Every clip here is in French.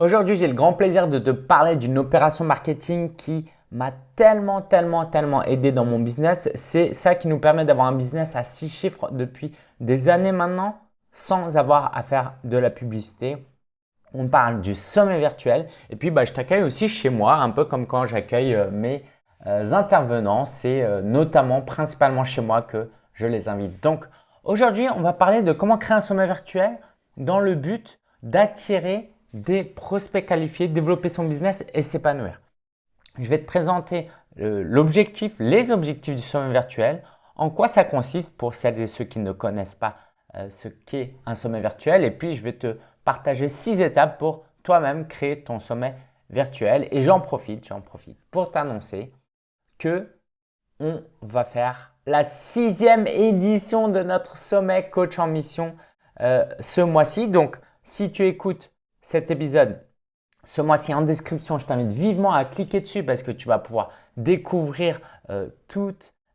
Aujourd'hui, j'ai le grand plaisir de te parler d'une opération marketing qui m'a tellement, tellement, tellement aidé dans mon business. C'est ça qui nous permet d'avoir un business à six chiffres depuis des années maintenant sans avoir à faire de la publicité. On parle du sommet virtuel et puis bah, je t'accueille aussi chez moi, un peu comme quand j'accueille euh, mes euh, intervenants. C'est euh, notamment, principalement chez moi que je les invite. Donc aujourd'hui, on va parler de comment créer un sommet virtuel dans le but d'attirer des prospects qualifiés, développer son business et s'épanouir. Je vais te présenter euh, l'objectif, les objectifs du sommet virtuel, en quoi ça consiste pour celles et ceux qui ne connaissent pas euh, ce qu'est un sommet virtuel? Et puis je vais te partager six étapes pour toi-même créer ton sommet virtuel et j'en profite, j'en profite pour t'annoncer que on va faire la sixième édition de notre sommet coach en mission euh, ce mois-ci. Donc, si tu écoutes cet épisode ce mois-ci en description, je t'invite vivement à cliquer dessus parce que tu vas pouvoir découvrir euh,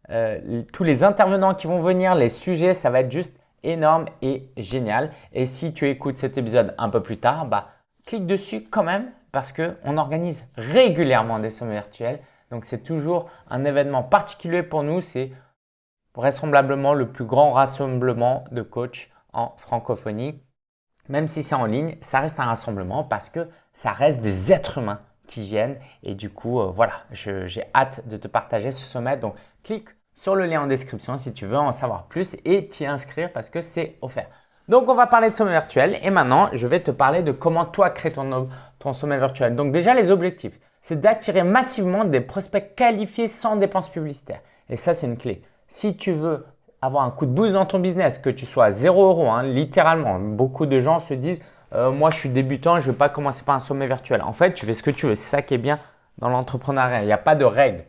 euh, tous les intervenants qui vont venir, les sujets, ça va être juste énorme et génial. Et si tu écoutes cet épisode un peu plus tard, bah, clique dessus quand même parce qu'on organise régulièrement des sommets virtuels. Donc, c'est toujours un événement particulier pour nous. C'est vraisemblablement le plus grand rassemblement de coachs en francophonie même si c'est en ligne, ça reste un rassemblement parce que ça reste des êtres humains qui viennent. Et du coup, euh, voilà, j'ai hâte de te partager ce sommet. Donc, clique sur le lien en description si tu veux en savoir plus et t'y inscrire parce que c'est offert. Donc, on va parler de sommet virtuel et maintenant, je vais te parler de comment toi créer ton, ton sommet virtuel. Donc, déjà, les objectifs, c'est d'attirer massivement des prospects qualifiés sans dépenses publicitaires. Et ça, c'est une clé. Si tu veux avoir un coup de boost dans ton business, que tu sois à 0 euros, hein, littéralement. Beaucoup de gens se disent euh, Moi, je suis débutant, je ne vais pas commencer par un sommet virtuel. En fait, tu fais ce que tu veux. C'est ça qui est bien dans l'entrepreneuriat. Il n'y a pas de règles.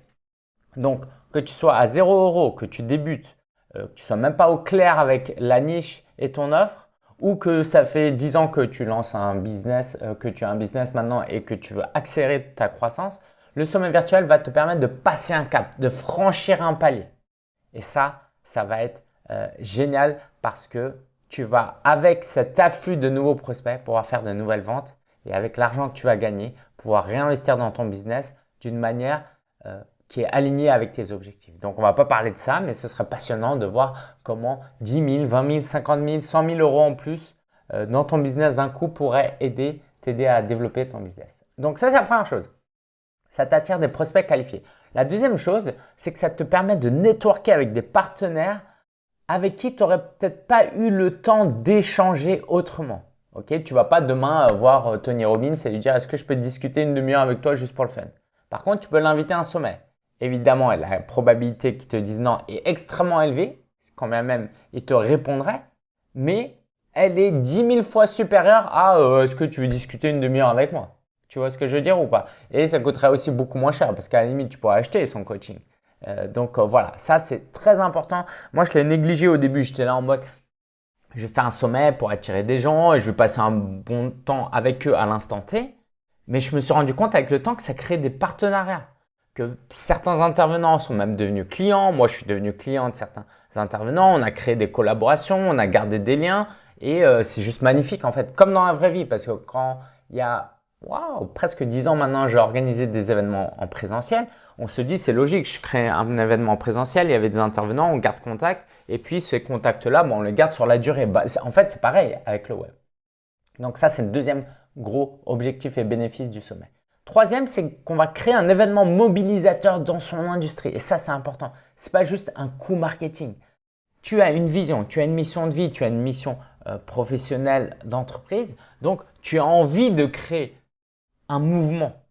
Donc, que tu sois à 0 euros, que tu débutes, euh, que tu sois même pas au clair avec la niche et ton offre, ou que ça fait 10 ans que tu lances un business, euh, que tu as un business maintenant et que tu veux accélérer ta croissance, le sommet virtuel va te permettre de passer un cap, de franchir un palier. Et ça, ça va être euh, génial parce que tu vas, avec cet afflux de nouveaux prospects, pouvoir faire de nouvelles ventes et avec l'argent que tu vas gagner, pouvoir réinvestir dans ton business d'une manière euh, qui est alignée avec tes objectifs. Donc, on ne va pas parler de ça, mais ce serait passionnant de voir comment 10 000, 20 000, 50 000, 100 000 euros en plus euh, dans ton business d'un coup pourrait aider, t'aider à développer ton business. Donc, ça, c'est la première chose. Ça t'attire des prospects qualifiés. La deuxième chose, c'est que ça te permet de networker avec des partenaires avec qui tu n'aurais peut-être pas eu le temps d'échanger autrement. Ok, tu vas pas demain voir euh, Tony Robbins et lui dire est-ce que je peux discuter une demi-heure avec toi juste pour le fun? Par contre, tu peux l'inviter à un sommet. Évidemment, la probabilité qu'il te dise non est extrêmement élevée, quand même il te répondrait, mais elle est 10 000 fois supérieure à euh, est-ce que tu veux discuter une demi-heure avec moi? Tu vois ce que je veux dire ou pas? Et ça coûterait aussi beaucoup moins cher parce qu'à la limite, tu pourrais acheter son coaching. Euh, donc euh, voilà, ça c'est très important. Moi, je l'ai négligé au début. J'étais là en mode, je faire un sommet pour attirer des gens et je vais passer un bon temps avec eux à l'instant T. Mais je me suis rendu compte avec le temps que ça crée des partenariats. Que certains intervenants sont même devenus clients. Moi, je suis devenu client de certains intervenants. On a créé des collaborations, on a gardé des liens. Et euh, c'est juste magnifique en fait, comme dans la vraie vie. Parce que quand il y a presque 10 ans maintenant, j'ai organisé des événements en présentiel. On se dit, c'est logique, je crée un événement présentiel, il y avait des intervenants, on garde contact. Et puis, ces contacts-là, on les garde sur la durée. Bah, en fait, c'est pareil avec le web. Donc ça, c'est le deuxième gros objectif et bénéfice du sommet. Troisième, c'est qu'on va créer un événement mobilisateur dans son industrie. Et ça, c'est important. Ce n'est pas juste un coup marketing. Tu as une vision, tu as une mission de vie, tu as une mission euh, professionnelle d'entreprise. Donc, tu as envie de créer un mouvement.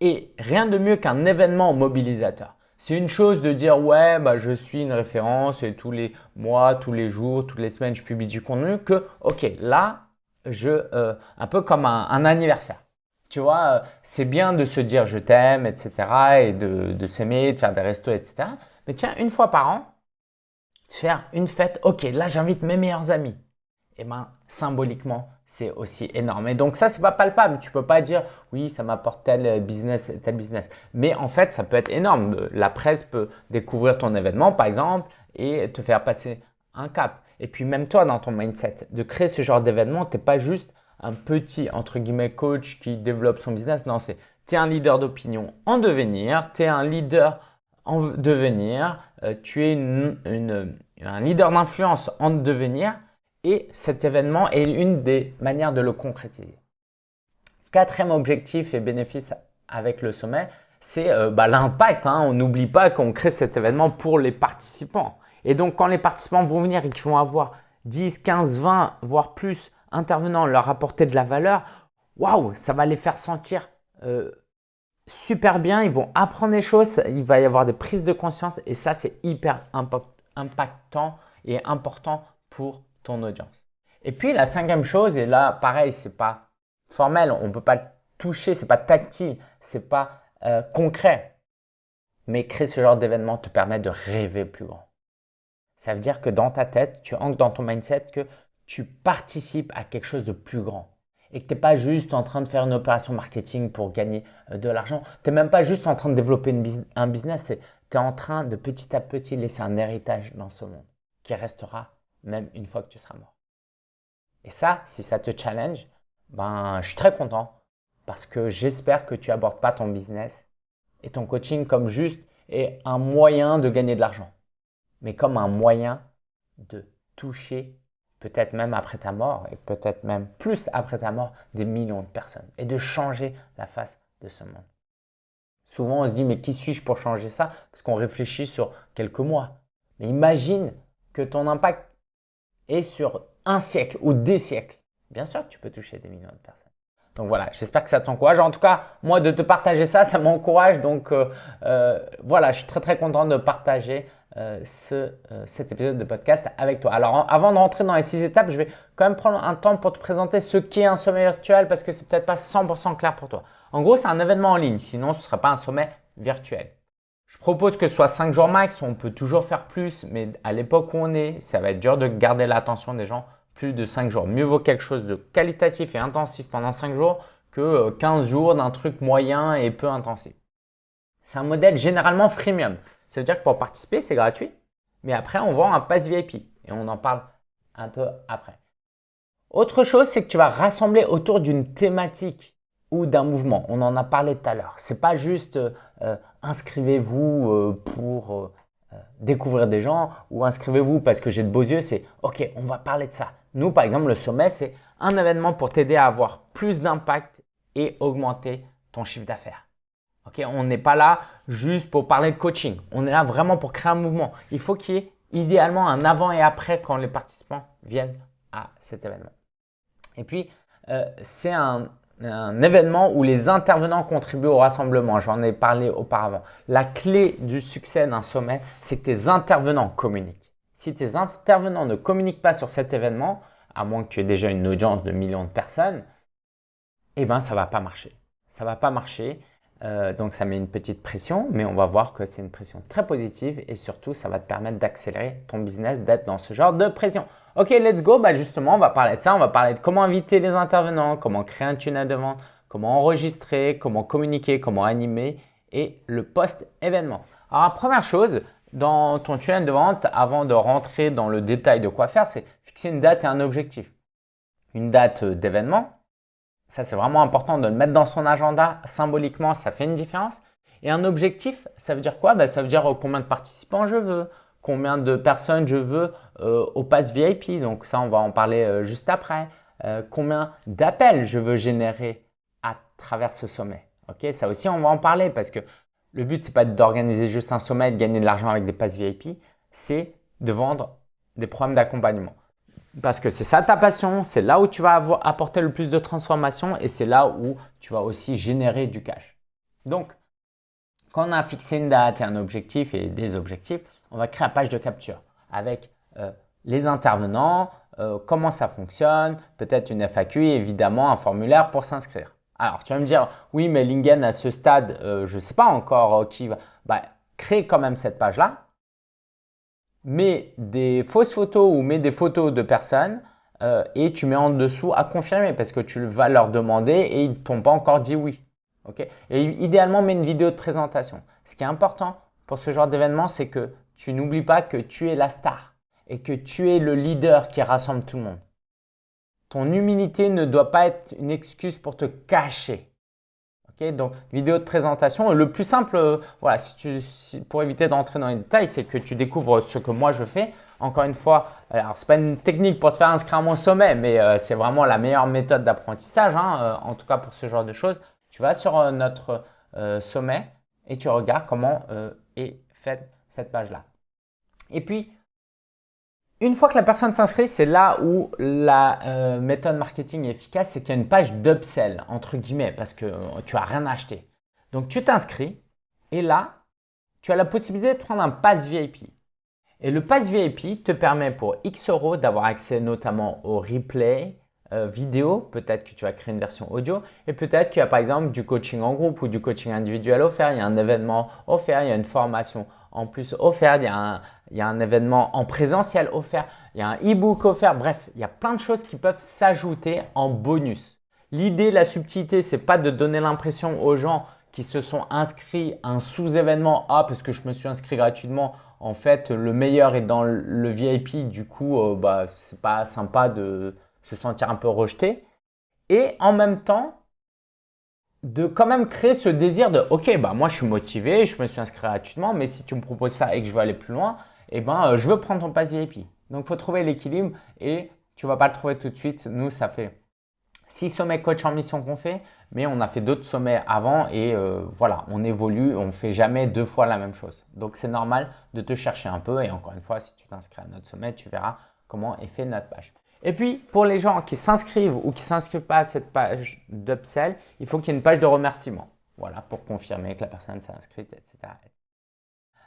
Et rien de mieux qu'un événement mobilisateur. C'est une chose de dire ouais, bah, je suis une référence et tous les mois, tous les jours, toutes les semaines, je publie du contenu que ok, là, je, euh, un peu comme un, anniversaire. Tu vois, euh, c'est bien de se dire je t'aime, etc. et de, de s'aimer, de faire des restos, etc. Mais tiens, une fois par an, faire une fête, ok, là j'invite mes meilleurs amis. Et ben symboliquement, c'est aussi énorme. Et donc ça, c'est pas palpable. Tu peux pas dire oui, ça m'apporte tel business, tel business. Mais en fait, ça peut être énorme. La presse peut découvrir ton événement, par exemple, et te faire passer un cap. Et puis même toi, dans ton mindset, de créer ce genre d'événement, tu n'es pas juste un petit, entre guillemets, coach qui développe son business. Non, c'est es un leader d'opinion en devenir, tu es un leader en devenir, euh, tu es un leader d'influence en devenir et cet événement est une des manières de le concrétiser. Quatrième objectif et bénéfice avec le sommet, c'est euh, bah, l'impact. Hein. On n'oublie pas qu'on crée cet événement pour les participants. Et donc, quand les participants vont venir et qu'ils vont avoir 10, 15, 20, voire plus intervenants leur apporter de la valeur, waouh, ça va les faire sentir euh, super bien. Ils vont apprendre des choses, il va y avoir des prises de conscience et ça, c'est hyper impactant et important pour audience. Et puis, la cinquième chose, et là, pareil, c'est pas formel, on ne peut pas toucher, c'est pas tactile, c'est pas euh, concret. Mais créer ce genre d'événement te permet de rêver plus grand. Ça veut dire que dans ta tête, tu ancres dans ton mindset que tu participes à quelque chose de plus grand et que tu n'es pas juste en train de faire une opération marketing pour gagner euh, de l'argent. Tu n'es même pas juste en train de développer un business, tu es en train de petit à petit laisser un héritage dans ce monde qui restera même une fois que tu seras mort. Et ça, si ça te challenge, ben, je suis très content parce que j'espère que tu abordes pas ton business et ton coaching comme juste et un moyen de gagner de l'argent, mais comme un moyen de toucher peut-être même après ta mort et peut-être même plus après ta mort des millions de personnes et de changer la face de ce monde. Souvent on se dit mais qui suis-je pour changer ça? Parce qu'on réfléchit sur quelques mois. Mais imagine que ton impact est sur un siècle ou des siècles. Bien sûr que tu peux toucher des millions de personnes. Donc voilà, j'espère que ça t'encourage. En tout cas, moi, de te partager ça, ça m'encourage. Donc euh, euh, voilà, je suis très très content de partager euh, ce, cet épisode de podcast avec toi. Alors avant de rentrer dans les six étapes, je vais quand même prendre un temps pour te présenter ce qu'est un sommet virtuel parce que c'est peut-être pas 100% clair pour toi. En gros, c'est un événement en ligne, sinon ce ne serait pas un sommet virtuel. Je propose que ce soit 5 jours max, on peut toujours faire plus, mais à l'époque où on est, ça va être dur de garder l'attention des gens plus de 5 jours. Mieux vaut quelque chose de qualitatif et intensif pendant 5 jours que 15 euh, jours d'un truc moyen et peu intensif. C'est un modèle généralement freemium. Ça veut dire que pour participer, c'est gratuit, mais après, on vend un pass VIP et on en parle un peu après. Autre chose, c'est que tu vas rassembler autour d'une thématique ou d'un mouvement. On en a parlé tout à l'heure. C'est pas juste euh, inscrivez-vous euh, pour découvrir des gens ou inscrivez-vous parce que j'ai de beaux yeux. C'est ok, on va parler de ça. Nous, par exemple, le sommet, c'est un événement pour t'aider à avoir plus d'impact et augmenter ton chiffre d'affaires. Ok, on n'est pas là juste pour parler de coaching. On est là vraiment pour créer un mouvement. Il faut qu'il y ait idéalement un avant et après quand les participants viennent à cet événement. Et puis, euh, c'est un, un événement où les intervenants contribuent au rassemblement. J'en ai parlé auparavant. La clé du succès d'un sommet, c'est que tes intervenants communiquent. Si tes intervenants ne communiquent pas sur cet événement, à moins que tu aies déjà une audience de millions de personnes, eh bien, ça ne va pas marcher. Ça ne va pas marcher. Euh, donc, ça met une petite pression, mais on va voir que c'est une pression très positive et surtout, ça va te permettre d'accélérer ton business, d'être dans ce genre de pression. Ok, let's go. Bah justement, on va parler de ça. On va parler de comment inviter les intervenants, comment créer un tunnel de vente, comment enregistrer, comment communiquer, comment animer et le post-événement. Alors, première chose, dans ton tunnel de vente, avant de rentrer dans le détail de quoi faire, c'est fixer une date et un objectif. Une date d'événement, ça c'est vraiment important de le mettre dans son agenda symboliquement, ça fait une différence. Et un objectif, ça veut dire quoi? Ben, Ça veut dire combien de participants je veux, combien de personnes je veux euh, au pass VIP. Donc ça, on va en parler euh, juste après. Euh, combien d'appels je veux générer à travers ce sommet. Ok, ça aussi, on va en parler parce que le but, ce n'est pas d'organiser juste un sommet et de gagner de l'argent avec des passes VIP, c'est de vendre des programmes d'accompagnement. Parce que c'est ça ta passion, c'est là où tu vas apporter le plus de transformation et c'est là où tu vas aussi générer du cash. Donc, quand on a fixé une date et un objectif et des objectifs, on va créer une page de capture avec euh, les intervenants, euh, comment ça fonctionne, peut-être une FAQ et évidemment un formulaire pour s'inscrire. Alors, tu vas me dire, oui, mais Lingen, à ce stade, euh, je ne sais pas encore qui va. Bah, crée quand même cette page-là. Mets des fausses photos ou mets des photos de personnes et tu mets en dessous à confirmer parce que tu vas leur demander et ils ne t'ont pas encore dit oui. et idéalement, mets une vidéo de présentation. Ce qui est important pour ce genre d'événement, c'est que tu n'oublies pas que tu es la star et que tu es le leader qui rassemble tout le monde. ton humilité ne doit pas être une excuse pour te cacher. Donc, vidéo de présentation. Le plus simple, euh, voilà, si tu, pour éviter d'entrer dans les détails, c'est que tu découvres ce que moi je fais. Encore une fois, alors c'est pas une technique pour te faire inscrire à mon sommet, mais euh, c'est vraiment la meilleure méthode d'apprentissage, hein, euh, en tout cas pour ce genre de choses. Tu vas sur notre sommet et tu regardes comment est faite cette page-là. Et puis, une fois que la personne s'inscrit, c'est là où la euh, méthode marketing est efficace, c'est qu'il y a une page d'upsell, entre guillemets, parce que euh, tu n'as rien acheté. Donc, tu t'inscris et là, tu as la possibilité de prendre un pass VIP. Et le pass VIP te permet pour X euros d'avoir accès notamment au replay euh, vidéo. Peut-être que tu vas créer une version audio et peut-être qu'il y a par exemple du coaching en groupe ou du coaching individuel offert. Il y a un événement offert, il y a une formation en plus offert, il y, a un, événement en présentiel offert, il y a un e-book offert. Bref, il y a plein de choses qui peuvent s'ajouter en bonus. L'idée, la subtilité, c'est pas de donner l'impression aux gens qui se sont inscrits à un sous-événement Ah, parce que je me suis inscrit gratuitement. En fait, le meilleur est dans le VIP. Du coup, euh, bah, c'est pas sympa de se sentir un peu rejeté. Et en même temps, de quand même créer ce désir de ok bah moi je suis motivé, je me suis inscrit gratuitement, mais si tu me proposes ça et que je veux aller plus loin, eh ben euh, je veux prendre ton pass VIP. Donc il faut trouver l'équilibre et tu vas pas le trouver tout de suite. Nous ça fait six sommets coach en mission qu'on fait, mais on a fait d'autres sommets avant et euh, voilà, on évolue, on fait jamais deux fois la même chose. Donc c'est normal de te chercher un peu et encore une fois, si tu t'inscris à notre sommet, tu verras comment est fait notre page. Et puis, pour les gens qui s'inscrivent ou qui ne s'inscrivent pas à cette page d'upsell, il faut qu'il y ait une page de remerciement. Voilà, pour confirmer que la personne s'est inscrite, etc.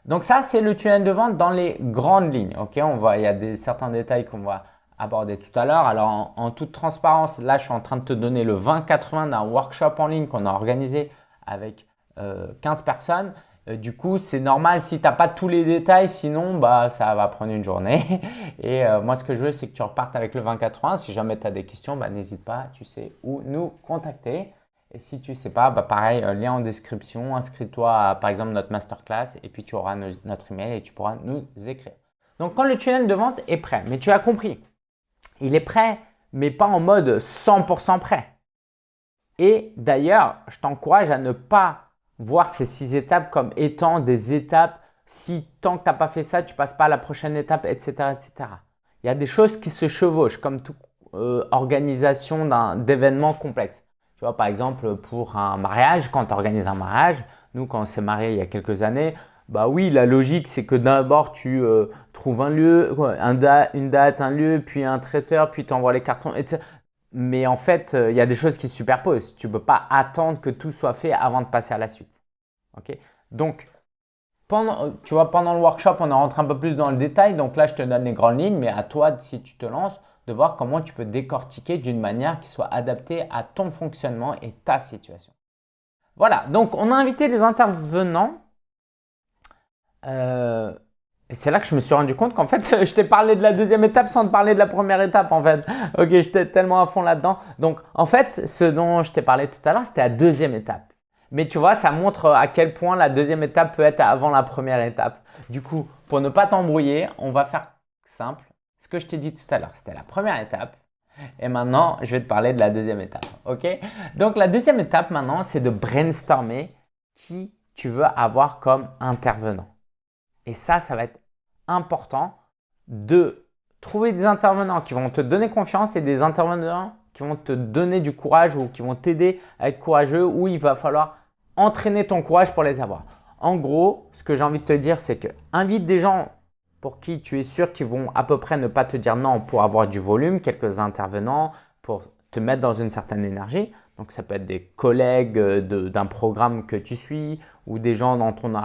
Donc ça, c'est le tunnel de vente dans les grandes lignes. On va, il y a des, certains détails qu'on va aborder tout à l'heure. Alors, en, toute transparence, là, je suis en train de te donner le 20-80 d'un workshop en ligne qu'on a organisé avec 15 euh, personnes. Euh, du coup, c'est normal si tu n'as pas tous les détails, sinon bah, ça va prendre une journée. Et euh, moi, ce que je veux, c'est que tu repartes avec le 2080. Si jamais tu as des questions, bah, n'hésite pas, tu sais où nous contacter. Et si tu ne sais pas, bah, pareil, euh, lien en description, inscris-toi par exemple notre masterclass et puis tu auras notre email et tu pourras nous écrire. Donc, quand le tunnel de vente est prêt, mais tu as compris, il est prêt, mais pas en mode 100% prêt. Et d'ailleurs, je t'encourage à ne pas voir ces six étapes comme étant des étapes si tant que tu n'as pas fait ça, tu passes pas à la prochaine étape, etc., etc. Il y a des choses qui se chevauchent comme toute euh, organisation d'événements complexes. Tu vois, par exemple, pour un mariage, quand tu organises un mariage, nous, quand on s'est marié il y a quelques années, bah oui, la logique, c'est que d'abord, tu euh, trouves un lieu, une date, un lieu, puis un traiteur, puis tu envoies les cartons, etc. Mais en fait, euh, il y a des choses qui se superposent. Tu ne peux pas attendre que tout soit fait avant de passer à la suite. Donc, pendant, tu vois, pendant le workshop, on est rentré un peu plus dans le détail. Donc là, je te donne les grandes lignes, mais à toi, si tu te lances, de voir comment tu peux décortiquer d'une manière qui soit adaptée à ton fonctionnement et ta situation. Voilà, donc on a invité les intervenants. Euh, et c'est là que je me suis rendu compte qu'en fait, je t'ai parlé de la deuxième étape sans te parler de la première étape en fait. Ok, j'étais tellement à fond là-dedans. Donc en fait, ce dont je t'ai parlé tout à l'heure, c'était la deuxième étape. Mais tu vois, ça montre à quel point la deuxième étape peut être avant la première étape. Du coup, pour ne pas t'embrouiller, on va faire simple. Ce que je t'ai dit tout à l'heure, c'était la première étape. Et maintenant, je vais te parler de la deuxième étape. Ok? Donc la deuxième étape maintenant, c'est de brainstormer qui tu veux avoir comme intervenant. Et ça, ça va être important de trouver des intervenants qui vont te donner confiance et des intervenants qui vont te donner du courage ou qui vont t'aider à être courageux ou il va falloir entraîner ton courage pour les avoir. En gros, ce que j'ai envie de te dire, c'est que invite des gens pour qui tu es sûr qu'ils vont à peu près ne pas te dire non pour avoir du volume, quelques intervenants pour te mettre dans une certaine énergie. Donc, ça peut être des collègues euh, d'un programme que tu suis ou des gens dans ton,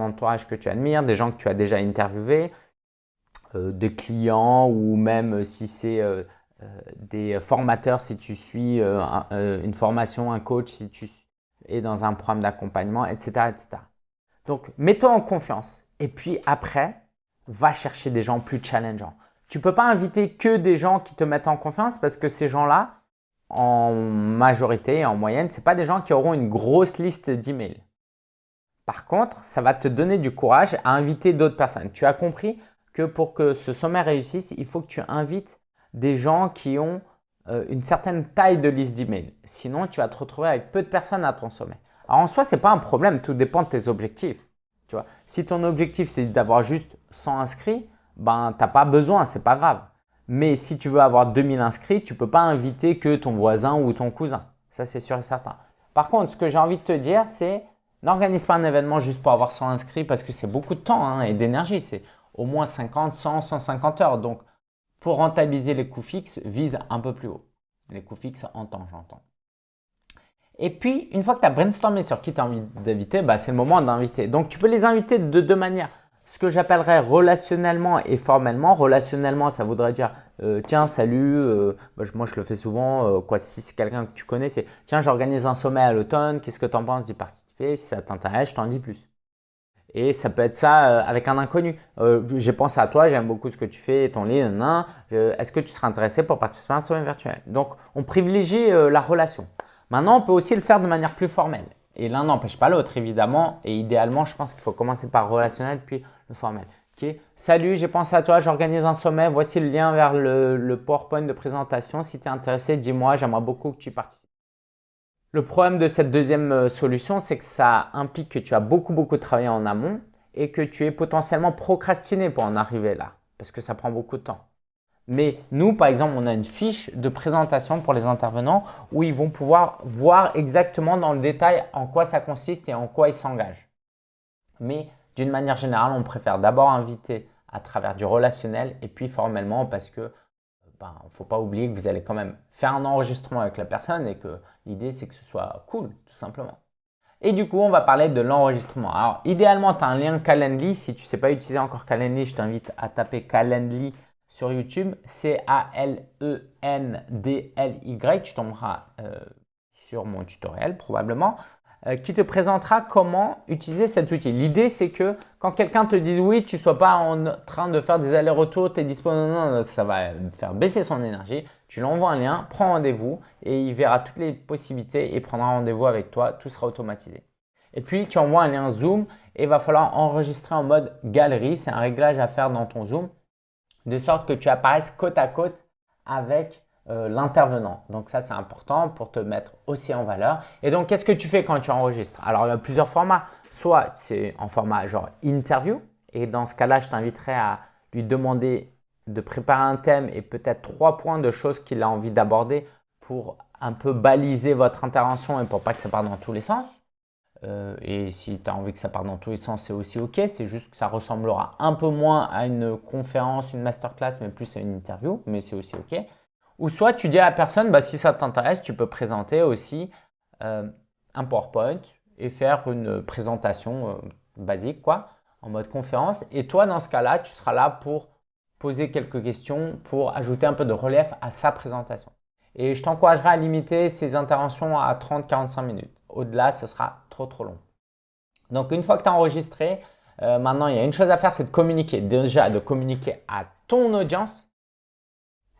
entourage que tu admires, des gens que tu as déjà interviewés, euh, des clients ou même si c'est euh, des formateurs, si tu suis une formation, un coach, si tu es dans un programme d'accompagnement, etc., etc. Donc, mets-toi en confiance et puis après, va chercher des gens plus challengeants. Tu ne peux pas inviter que des gens qui te mettent en confiance parce que ces gens-là, en majorité, en moyenne, ce pas des gens qui auront une grosse liste d'emails. Par contre, ça va te donner du courage à inviter d'autres personnes. Tu as compris que pour que ce sommet réussisse, il faut que tu invites des gens qui ont euh, une certaine taille de liste d'emails. Sinon, tu vas te retrouver avec peu de personnes à ton sommet. Alors en soi, ce n'est pas un problème, tout dépend de tes objectifs. Tu vois, si ton objectif c'est d'avoir juste 100 inscrits, ben tu n'as pas besoin, ce n'est pas grave. Mais si tu veux avoir 2000 inscrits, tu ne peux pas inviter que ton voisin ou ton cousin. Ça, c'est sûr et certain. Par contre, ce que j'ai envie de te dire, c'est n'organise pas un événement juste pour avoir 100 inscrits parce que c'est beaucoup de temps hein, et d'énergie. C'est au moins 50, 100, 150 heures. Donc, pour rentabiliser les coûts fixes, vise un peu plus haut. Les coûts fixes en temps, j'entends. Et puis, une fois que tu as brainstormé sur qui tu as envie d'inviter, bah, c'est le moment d'inviter. Donc, tu peux les inviter de deux manières. Ce que j'appellerais relationnellement et formellement. Relationnellement, ça voudrait dire euh, tiens, salut, euh, moi je le fais souvent, euh, quoi, si c'est quelqu'un que tu connais, c'est tiens, j'organise un sommet à l'automne, qu'est-ce que tu en penses d'y participer? Si ça t'intéresse, je t'en dis plus. Et ça peut être ça avec un inconnu. J'ai pensé à toi, j'aime beaucoup ce que tu fais, ton livre, est-ce que tu serais intéressé pour participer à un sommet virtuel? Donc, on privilégie la relation. Maintenant, on peut aussi le faire de manière plus formelle. Et l'un n'empêche pas l'autre, évidemment. Et idéalement, je pense qu'il faut commencer par relationnel, puis formel. Salut, j'ai pensé à toi, j'organise un sommet. Voici le lien vers le, le PowerPoint de présentation. Si tu es intéressé, dis-moi, j'aimerais beaucoup que tu participes. Le problème de cette deuxième euh, solution, c'est que ça implique que tu as beaucoup, beaucoup travaillé en amont et que tu es potentiellement procrastiné pour en arriver là, parce que ça prend beaucoup de temps. Mais nous, par exemple, on a une fiche de présentation pour les intervenants où ils vont pouvoir voir exactement dans le détail en quoi ça consiste et en quoi ils s'engagent. Mais d'une manière générale, on préfère d'abord inviter à travers du relationnel et puis formellement parce que il ben, ne faut pas oublier que vous allez quand même faire un enregistrement avec la personne et que l'idée c'est que ce soit cool tout simplement. Et du coup, on va parler de l'enregistrement. Alors, idéalement, tu as un lien Calendly. Si tu ne sais pas utiliser encore Calendly, je t'invite à taper Calendly sur YouTube, C-A-L-E-N-D-L-Y. Tu tomberas euh, sur mon tutoriel probablement qui te présentera comment utiliser cet outil. L'idée, c'est que quand quelqu'un te dise oui, tu ne sois pas en train de faire des allers-retours, tu es disponible, non, ça va faire baisser son énergie. Tu l'envoies un lien, prends rendez-vous et il verra toutes les possibilités et prendra rendez-vous avec toi. Tout sera automatisé. Et puis, tu envoies un lien Zoom et il va falloir enregistrer en mode galerie. C'est un réglage à faire dans ton Zoom de sorte que tu apparaisses côte à côte avec euh, l'intervenant. Donc ça, c'est important pour te mettre aussi en valeur. Et donc, qu'est-ce que tu fais quand tu enregistres? Alors, il y a plusieurs formats. Soit c'est en format genre interview et dans ce cas-là, je t'inviterai à lui demander de préparer un thème et peut-être trois points de choses qu'il a envie d'aborder pour un peu baliser votre intervention et pour pas que ça parte dans tous les sens. Euh, et si tu as envie que ça parte dans tous les sens, c'est aussi OK. C'est juste que ça ressemblera un peu moins à une conférence, une masterclass, mais plus à une interview, mais c'est aussi OK. Ou soit tu dis à la personne, bah, si ça t'intéresse, tu peux présenter aussi euh, un PowerPoint et faire une présentation euh, basique, quoi, en mode conférence. Et toi, dans ce cas-là, tu seras là pour poser quelques questions, pour ajouter un peu de relief à sa présentation. Et je t'encouragerai à limiter ces interventions à 30-45 minutes. Au-delà, ce sera trop trop long. Donc une fois que tu as enregistré, euh, maintenant il y a une chose à faire, c'est de communiquer. Déjà de communiquer à ton audience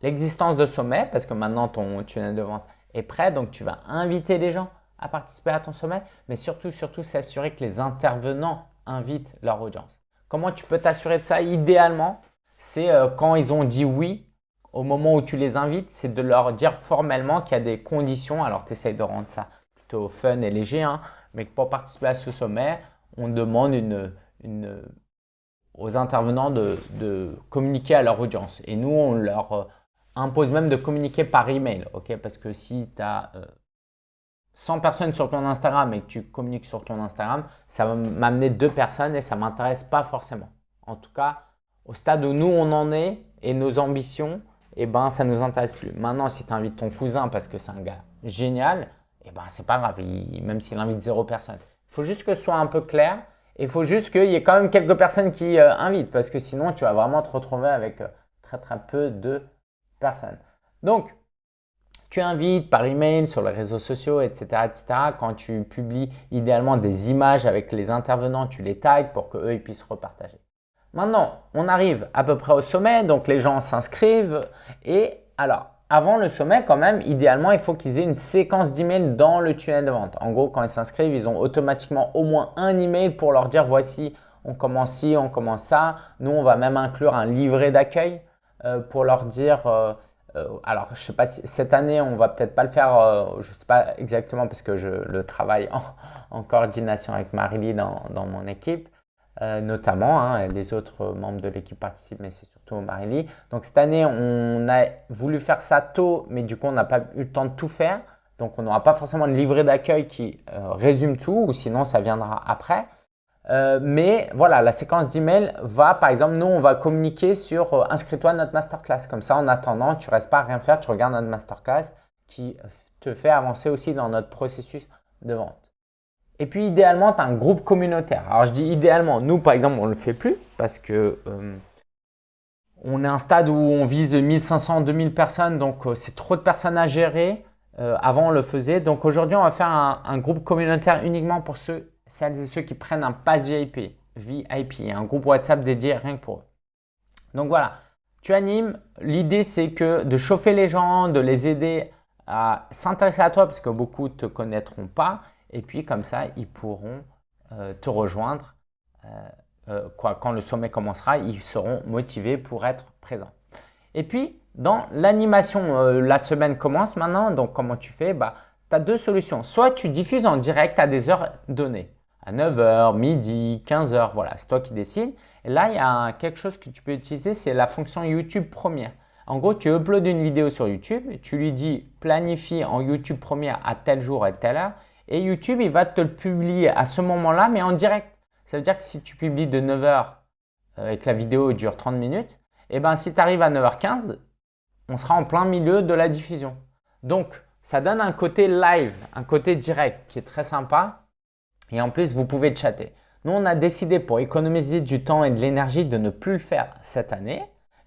l'existence de sommet parce que maintenant ton tunnel de vente est prêt. Donc tu vas inviter les gens à participer à ton sommet, mais surtout, surtout s'assurer que les intervenants invitent leur audience. Comment tu peux t'assurer de ça? Idéalement, c'est euh, quand ils ont dit oui, au moment où tu les invites, c'est de leur dire formellement qu'il y a des conditions. Alors, tu essayes de rendre ça plutôt fun et léger, hein, mais pour participer à ce sommet, on demande aux intervenants de, communiquer à leur audience. Et nous, on leur euh, impose même de communiquer par email, ok? Parce que si tu as 100 personnes sur ton Instagram et que tu communiques sur ton Instagram, ça va m'amener deux personnes et ça ne m'intéresse pas forcément. En tout cas, au stade où nous, on en est et nos ambitions, eh ben, ça ne nous intéresse plus. Maintenant, si tu invites ton cousin parce que c'est un gars génial, eh ben, c'est pas grave, même s'il invite zéro personne. Il faut juste que ce soit un peu clair et il faut juste qu'il y ait quand même quelques personnes qui euh, invitent parce que sinon, tu vas vraiment te retrouver avec euh, très très peu de personnes. Donc, tu invites par email, sur les réseaux sociaux, etc., etc. Quand tu publies idéalement des images avec les intervenants, tu les tags pour qu'eux ils puissent repartager. Maintenant, on arrive à peu près au sommet, donc les gens s'inscrivent et alors, avant le sommet, quand même, idéalement, il faut qu'ils aient une séquence d'emails dans le tunnel de vente. En gros, quand ils s'inscrivent, ils ont automatiquement au moins un email pour leur dire voici, on commence ci, on commence ça. Nous, on va même inclure un livret d'accueil pour leur dire euh, alors, je sais pas si cette année, on va peut-être pas le faire, je ne sais pas exactement parce que je le travaille en, coordination avec Marily dans, dans, mon équipe, notamment. Hein, les autres membres de l'équipe participent, mais c'est surtout Marily. Donc, cette année, on a voulu faire ça tôt, mais du coup, on n'a pas eu le temps de tout faire. Donc, on n'aura pas forcément de livret d'accueil qui résume tout, ou sinon, ça viendra après. Euh, mais voilà, la séquence d'email va, par exemple, nous, on va communiquer sur euh, inscris-toi à notre masterclass. Comme ça, en attendant, tu ne restes pas à rien faire, tu regardes notre masterclass qui te fait avancer aussi dans notre processus de vente. Et puis, idéalement, tu as un groupe communautaire. Alors, je dis idéalement, nous, par exemple, on ne le fait plus parce que euh, on est à un stade où on vise 1500, 2000 personnes, donc c'est trop de personnes à gérer. avant, on le faisait. Donc, aujourd'hui, on va faire un groupe communautaire uniquement pour ceux celles et ceux qui prennent un pass VIP, VIP, un groupe WhatsApp dédié rien que pour eux. Donc voilà, tu animes. L'idée, c'est que de chauffer les gens, de les aider à s'intéresser à toi parce que beaucoup ne te connaîtront pas. Et puis comme ça, ils pourront euh, te rejoindre. Euh, euh, quand le sommet commencera, ils seront motivés pour être présents. Et puis, dans l'animation, la semaine commence maintenant. Donc, comment tu fais? Bah, Tu as deux solutions. Soit tu diffuses en direct à des heures données à 9h, midi, 15h, voilà, c'est toi qui décides. Et là, il y a quelque chose que tu peux utiliser, c'est la fonction YouTube première. En gros, tu uploads une vidéo sur YouTube, tu lui dis planifie en YouTube première à tel jour et telle heure et YouTube, il va te le publier à ce moment-là, mais en direct. Ça veut dire que si tu publies de 9h euh, et que la vidéo dure 30 minutes, eh ben, si tu arrives à 9h15, on sera en plein milieu de la diffusion. Donc, ça donne un côté live, un côté direct qui est très sympa et en plus, vous pouvez chatter. Nous, on a décidé pour économiser du temps et de l'énergie de ne plus le faire cette année.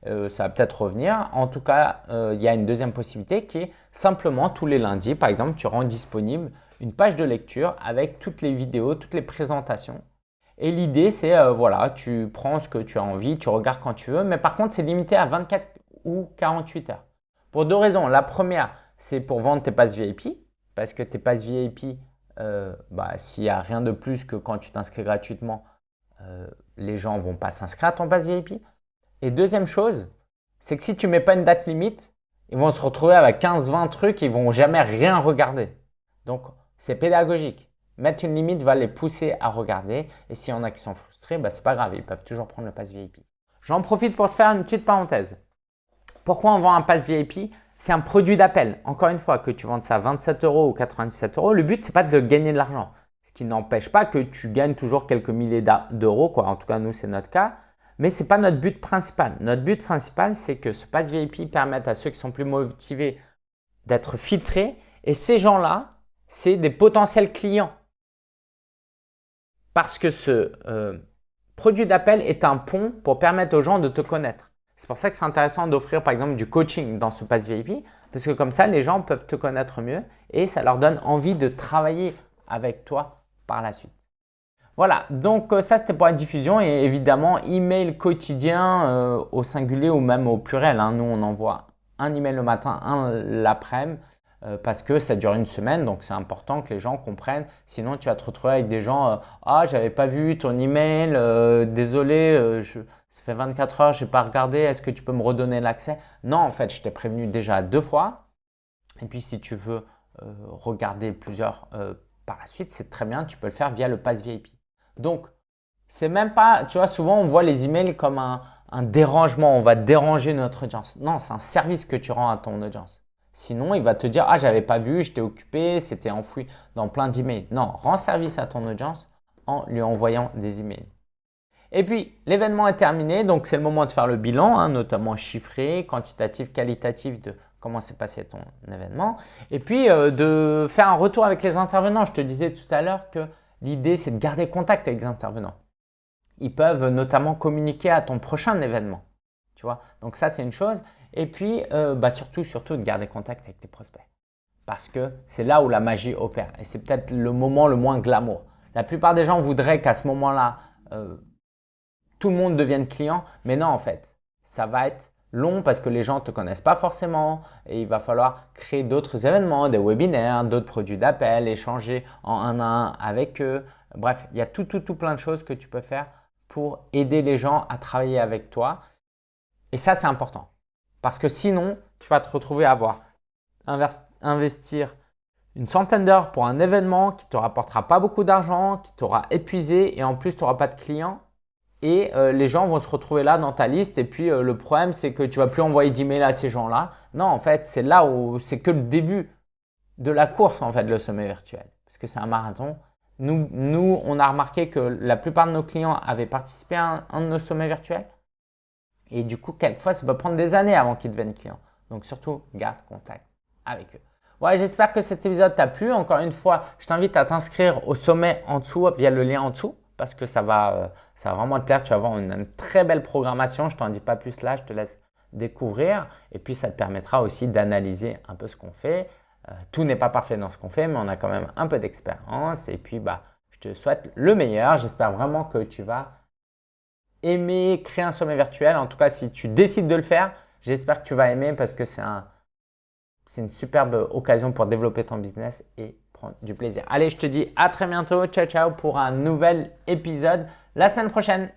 Euh, ça va peut-être revenir. En tout cas, euh, il y a une deuxième possibilité qui est simplement tous les lundis, par exemple, tu rends disponible une page de lecture avec toutes les vidéos, toutes les présentations. Et l'idée, c'est euh, voilà, tu prends ce que tu as envie, tu regardes quand tu veux, mais par contre, c'est limité à 24 ou 48 heures. Pour deux raisons. La première, c'est pour vendre tes passes VIP, parce que tes passes VIP, euh, bah, s'il n'y a rien de plus que quand tu t'inscris gratuitement, euh, les gens ne vont pas s'inscrire à ton pass VIP. Et deuxième chose, c'est que si tu ne mets pas une date limite, ils vont se retrouver avec 15-20 trucs, ils ne vont jamais rien regarder. Donc, c'est pédagogique. Mettre une limite va les pousser à regarder. Et s'il y en a qui sont frustrés, bah, ce n'est pas grave, ils peuvent toujours prendre le pass VIP. J'en profite pour te faire une petite parenthèse. Pourquoi on vend un pass VIP c'est un produit d'appel. Encore une fois, que tu vendes ça 27 euros ou 97 euros, le but, c'est pas de gagner de l'argent. Ce qui n'empêche pas que tu gagnes toujours quelques milliers d'euros. En tout cas, nous, c'est notre cas. Mais ce n'est pas notre but principal. Notre but principal, c'est que ce pass VIP permette à ceux qui sont plus motivés d'être filtrés. Et ces gens-là, c'est des potentiels clients. Parce que ce euh, produit d'appel est un pont pour permettre aux gens de te connaître. C'est pour ça que c'est intéressant d'offrir par exemple du coaching dans ce pass VIP parce que comme ça, les gens peuvent te connaître mieux et ça leur donne envie de travailler avec toi par la suite. Voilà, donc euh, ça c'était pour la diffusion et évidemment email quotidien euh, au singulier ou même au pluriel. Hein. Nous on envoie un email le matin, un l'après-midi euh, parce que ça dure une semaine donc c'est important que les gens comprennent. Sinon tu vas te retrouver avec des gens Ah j'avais pas vu ton email, désolé, je, ça fait 24 heures, je n'ai pas regardé, est-ce que tu peux me redonner l'accès? Non, en fait, je t'ai prévenu déjà deux fois. Et puis, si tu veux euh, regarder plusieurs euh, par la suite, c'est très bien, tu peux le faire via le pass VIP. Donc, c'est même pas, tu vois, souvent on voit les emails comme un, dérangement, on va déranger notre audience. Non, c'est un service que tu rends à ton audience. Sinon, il va te dire, ah, j'avais pas vu, j'étais occupé, c'était enfoui dans plein d'emails. Non, rends service à ton audience en lui envoyant des emails. Et puis, l'événement est terminé, donc c'est le moment de faire le bilan, hein, notamment chiffré, quantitatif, qualitatif de comment s'est passé ton événement. Et puis, euh, de faire un retour avec les intervenants. Je te disais tout à l'heure que l'idée, c'est de garder contact avec les intervenants. Ils peuvent notamment communiquer à ton prochain événement. Tu vois Donc ça, c'est une chose. Et puis, euh, bah, surtout, surtout de garder contact avec tes prospects. Parce que c'est là où la magie opère. Et c'est peut-être le moment le moins glamour. La plupart des gens voudraient qu'à ce moment-là, euh, tout le monde devienne client. Mais non, en fait, ça va être long parce que les gens ne te connaissent pas forcément et il va falloir créer d'autres événements, des webinaires, d'autres produits d'appel, échanger en un à un avec eux. Bref, il y a tout, tout, tout plein de choses que tu peux faire pour aider les gens à travailler avec toi. Et ça, c'est important. Parce que sinon, tu vas te retrouver à avoir investir une centaine d'heures pour un événement qui ne te rapportera pas beaucoup d'argent, qui t'aura épuisé et en plus tu n'auras pas de clients. Et euh, les gens vont se retrouver là dans ta liste et puis euh, le problème c'est que tu vas plus envoyer d'emails à ces gens-là. Non, en fait, c'est là où c'est que le début de la course en fait, le sommet virtuel. Parce que c'est un marathon. Nous, nous, on a remarqué que la plupart de nos clients avaient participé à un, de nos sommets virtuels. Et du coup, quelquefois, ça peut prendre des années avant qu'ils deviennent clients. Donc surtout, garde contact avec eux. Ouais, j'espère que cet épisode t'a plu. Encore une fois, je t'invite à t'inscrire au sommet en dessous via le lien en dessous parce que ça va, euh, ça va vraiment te plaire. Tu vas avoir une, très belle programmation. Je t'en dis pas plus là, je te laisse découvrir. Et puis, ça te permettra aussi d'analyser un peu ce qu'on fait. Euh, tout n'est pas parfait dans ce qu'on fait, mais on a quand même un peu d'expérience. Et puis, bah, je te souhaite le meilleur. J'espère vraiment que tu vas aimer créer un sommet virtuel. En tout cas, si tu décides de le faire, j'espère que tu vas aimer parce que c'est un, une superbe occasion pour développer ton business du plaisir. Allez, je te dis à très bientôt. Ciao, ciao pour un nouvel épisode la semaine prochaine.